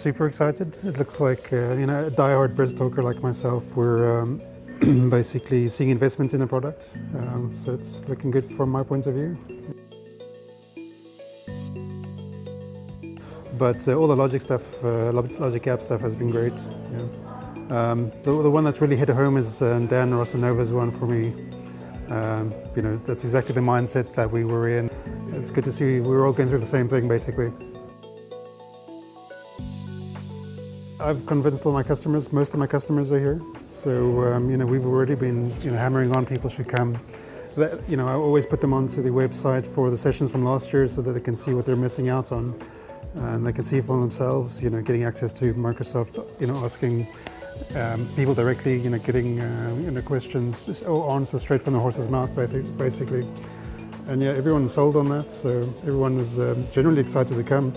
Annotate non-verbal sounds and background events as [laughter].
Super excited. It looks like uh, you know a die-hard BRIDS like myself. We're um, [clears throat] basically seeing investment in the product, um, so it's looking good from my point of view. But uh, all the logic stuff, uh, logic app stuff has been great. Yeah. Um, the, the, one that's really hit home is uh, Dan Rosanova's one for me. Um, you know, that's exactly the mindset that we were in. It's good to see we were all going through the same thing, basically. I've convinced all my customers, most of my customers are here. So, um, you know, we've already been, you know, hammering on people should come. That, you know, I always put them onto the website for the sessions from last year so that they can see what they're missing out on. And they can see for themselves, you know, getting access to Microsoft, you know, asking um, people directly, you know, getting, uh, you know, questions or answers straight from the horse's mouth, basically. And yeah, everyone's sold on that, so everyone is um, generally excited to come.